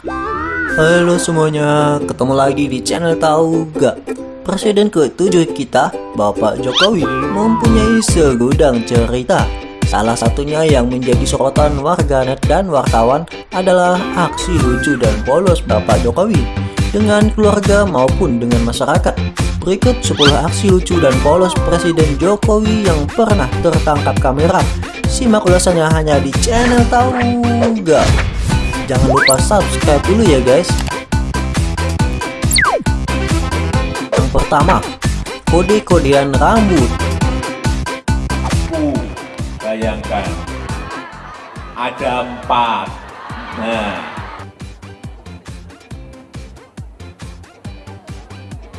Halo semuanya, ketemu lagi di channel Tahu Gak? Presiden ke-7 kita, Bapak Jokowi, mempunyai segudang cerita. Salah satunya yang menjadi sorotan warganet dan wartawan adalah aksi lucu dan polos Bapak Jokowi dengan keluarga maupun dengan masyarakat. Berikut 10 aksi lucu dan polos Presiden Jokowi yang pernah tertangkap kamera. Simak ulasannya hanya di channel Tahu Gak? Jangan lupa subscribe dulu ya guys Yang pertama Kode-kodean rambut Uh, bayangkan ada empat. Nah,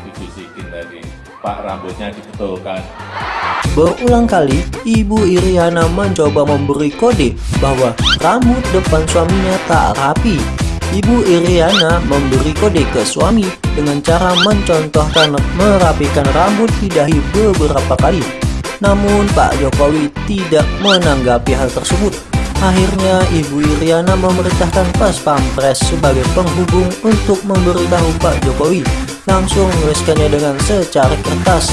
dibisikin tadi, Pak rambutnya dibetulkan. Berulang kali Ibu Iriana mencoba memberi kode bahwa rambut depan suaminya tak rapi Ibu Iriana memberi kode ke suami dengan cara mencontohkan merapikan rambut di dahi beberapa kali namun Pak Jokowi tidak menanggapi hal tersebut. Akhirnya Ibu Iriana memerintahkan pas pampres sebagai penghubung untuk memberitahu Pak Jokowi. Langsung menuliskannya dengan secari kertas.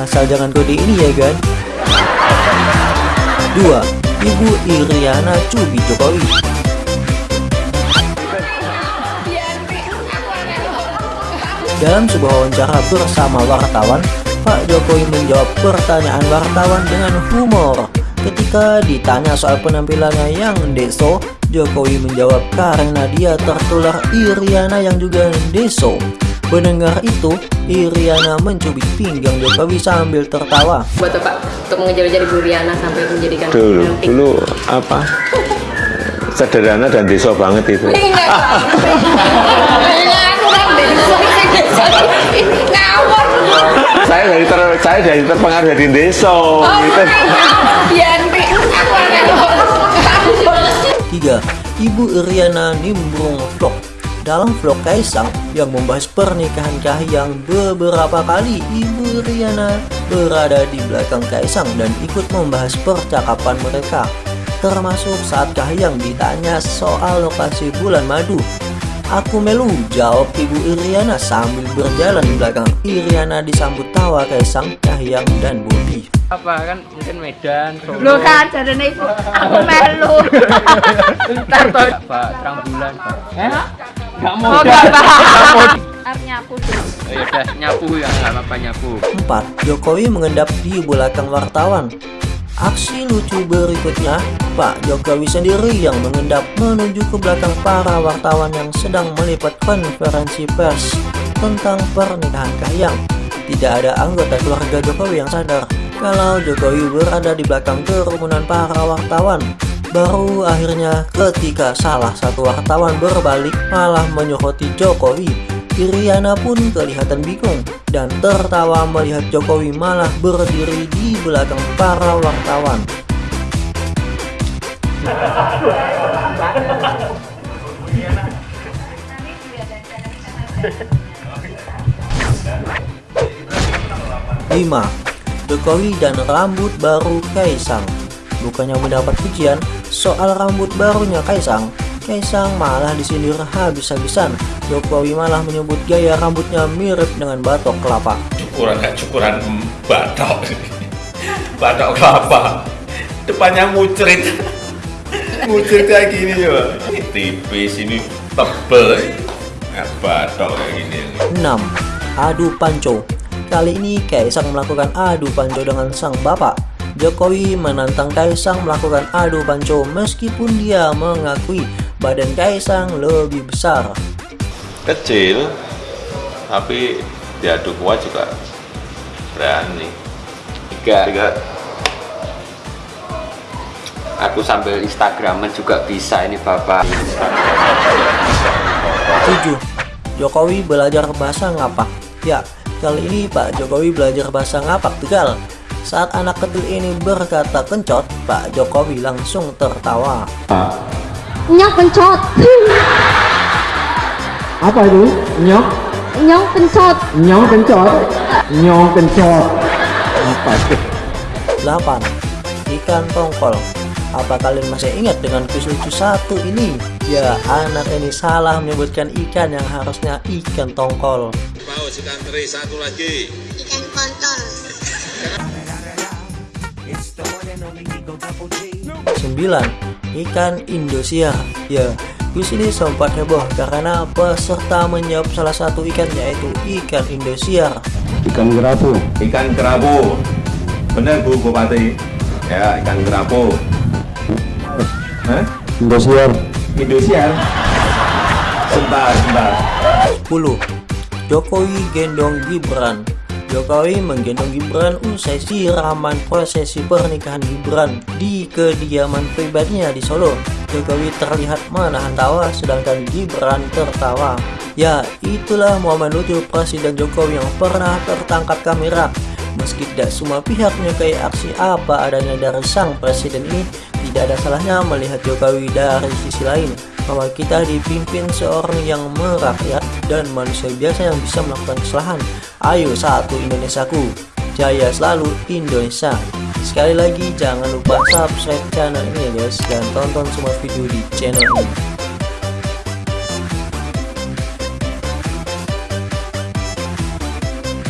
Asal jangan kode ini ya kan? 2. Ibu Iriana Cubi Jokowi Dalam sebuah wawancara bersama wartawan, Pak Jokowi menjawab pertanyaan wartawan dengan humor. Ketika ditanya soal penampilannya yang deso, Jokowi menjawab karena dia tertular Iriana yang juga deso. Mendengar itu, Iriana mencubit pinggang Jokowi sambil tertawa. buat Bapak untuk mengejar-ngejar Ibu Riana sampai menjadikan dulu cantik? dulu apa sederhana dan deso banget itu saya dari ter, saya dari terpengaruh dari deso gitu. Yanti, aku aneh loh. 3. Ibu Iriana nimbrung vlog dalam vlog Kaisang yang membahas pernikahan Kahiyang beberapa kali Ibu Iriana berada di belakang Kaisang dan ikut membahas percakapan mereka. Termasuk saat Kahiyang ditanya soal lokasi bulan madu. Aku melu jawab Ibu Iriana sambil berjalan di belakang. Iriana disambut tawa Kaisang, Kahiyang dan Bobi apa kan? Mungkin Medan Solo. Lo kan jarene ibu. Aku melu. ntar toh pak terang bulan pak. Eh nggak mau Oh enggak paham. Artinya aku tuh. oh, ya udah nyapu ya nggak apa-apa nyapu 4. Jokowi mengendap di belakang wartawan Aksi lucu berikutnya, Pak Jokowi sendiri yang mengendap menuju ke belakang para wartawan yang sedang meliput konferensi pers tentang pernikahan Kahiyang. Tidak ada anggota keluarga Jokowi yang sadar kalau Jokowi berada di belakang kerumunan para wartawan. Baru akhirnya ketika salah satu wartawan berbalik malah menyoroti Jokowi Iriana pun kelihatan bingung dan tertawa melihat Jokowi malah berdiri di belakang para wartawan. Lima, Jokowi dan rambut baru Kaisang. Bukannya mendapat pujian soal rambut barunya Kaisang, Kaisang malah disindir habis-habisan. Jokowi malah menyebut gaya rambutnya mirip dengan batok kelapa. Cukuran nggak cukuran batok. batok kelapa. Depannya mucrit. mucrit kayak gini ya. Ini tipis, ini tebel. Batok kayak gini. 6. Adu panco Kali ini Kaisang melakukan adu panco dengan sang bapak Jokowi menantang Kaisang melakukan adu panco meskipun dia mengakui badan Kaisang lebih besar. Kecil tapi diadu kuat juga. Berani. Tiga. Tiga. Aku sambil instagraman juga bisa ini bapak. 7. Jokowi belajar bahasa ngapak. Ya, kali ini Pak Jokowi belajar bahasa ngapak Tegal Saat anak kecil ini berkata kencot, Pak Jokowi langsung tertawa Nyok pencot. apa itu nyok Nyok pencot. nyong kencot nyong kencot apa itu 8. Ikan tongkol Apa kalian masih ingat dengan kuis lucu satu ini? Ya, anak ini salah menyebutkan ikan yang harusnya ikan tongkol. Paus ikan teri satu lagi. Ikan kontol. 9. Ikan Indosiar Ya, di sini sempat heboh karena peserta menjawab salah satu ikan yaitu ikan Indosiar Ikan kerapu. Ikan kerapu. Benar Bu Bupati? Ya, ikan kerapu. Hah? Indosiar. Indosiar. Sebentar, sebentar. 10. Jokowi gendong Gibran Jokowi menggendong Gibran usai siraman prosesi pernikahan Gibran di kediaman pribadinya di Solo. Jokowi terlihat menahan tawa sedangkan Gibran tertawa. Ya, itulah momen lucu Presiden Jokowi yang pernah tertangkap kamera. Meski tidak semua pihak menyukai aksi apa adanya dari sang presiden ini, tidak ada salahnya melihat Jokowi dari sisi lain bahwa kita dipimpin seorang yang merakyat dan manusia biasa yang bisa melakukan kesalahan. Ayo satu Indonesiaku, jaya selalu Indonesia. Sekali lagi jangan lupa subscribe channel ini ya guys dan tonton semua video di channel ini.